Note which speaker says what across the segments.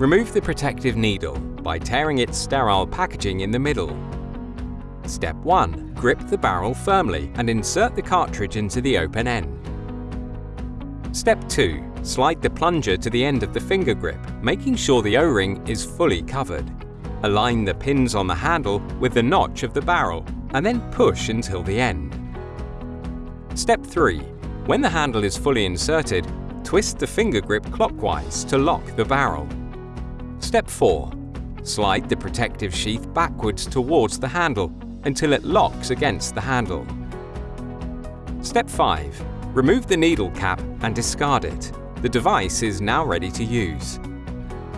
Speaker 1: Remove the protective needle by tearing its sterile packaging in the middle. Step 1. Grip the barrel firmly and insert the cartridge into the open end. Step 2. Slide the plunger to the end of the finger grip, making sure the O-ring is fully covered. Align the pins on the handle with the notch of the barrel and then push until the end. Step 3. When the handle is fully inserted, twist the finger grip clockwise to lock the barrel. Step 4. Slide the protective sheath backwards towards the handle until it locks against the handle. Step 5. Remove the needle cap and discard it. The device is now ready to use.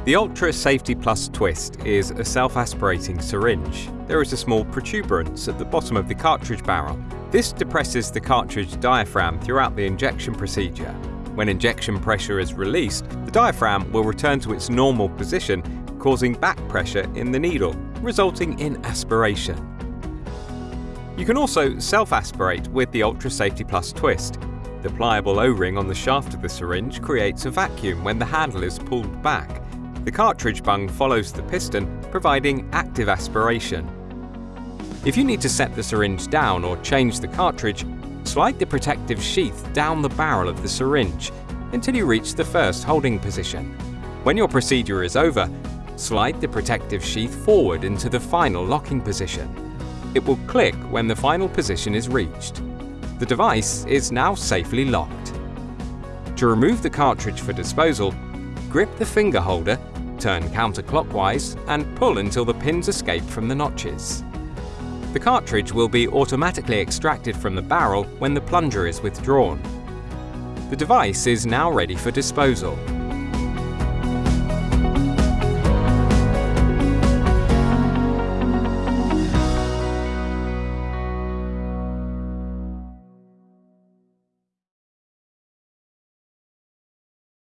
Speaker 1: The Ultra Safety Plus Twist is a self-aspirating syringe. There is a small protuberance at the bottom of the cartridge barrel. This depresses the cartridge diaphragm throughout the injection procedure. When injection pressure is released, the diaphragm will return to its normal position, causing back pressure in the needle, resulting in aspiration. You can also self-aspirate with the Ultra Safety Plus twist. The pliable O-ring on the shaft of the syringe creates a vacuum when the handle is pulled back. The cartridge bung follows the piston, providing active aspiration. If you need to set the syringe down or change the cartridge, Slide the protective sheath down the barrel of the syringe until you reach the first holding position. When your procedure is over, slide the protective sheath forward into the final locking position. It will click when the final position is reached. The device is now safely locked. To remove the cartridge for disposal, grip the finger holder, turn counterclockwise and pull until the pins escape from the notches. The cartridge will be automatically extracted from the barrel when the plunger is withdrawn. The device is now ready for disposal.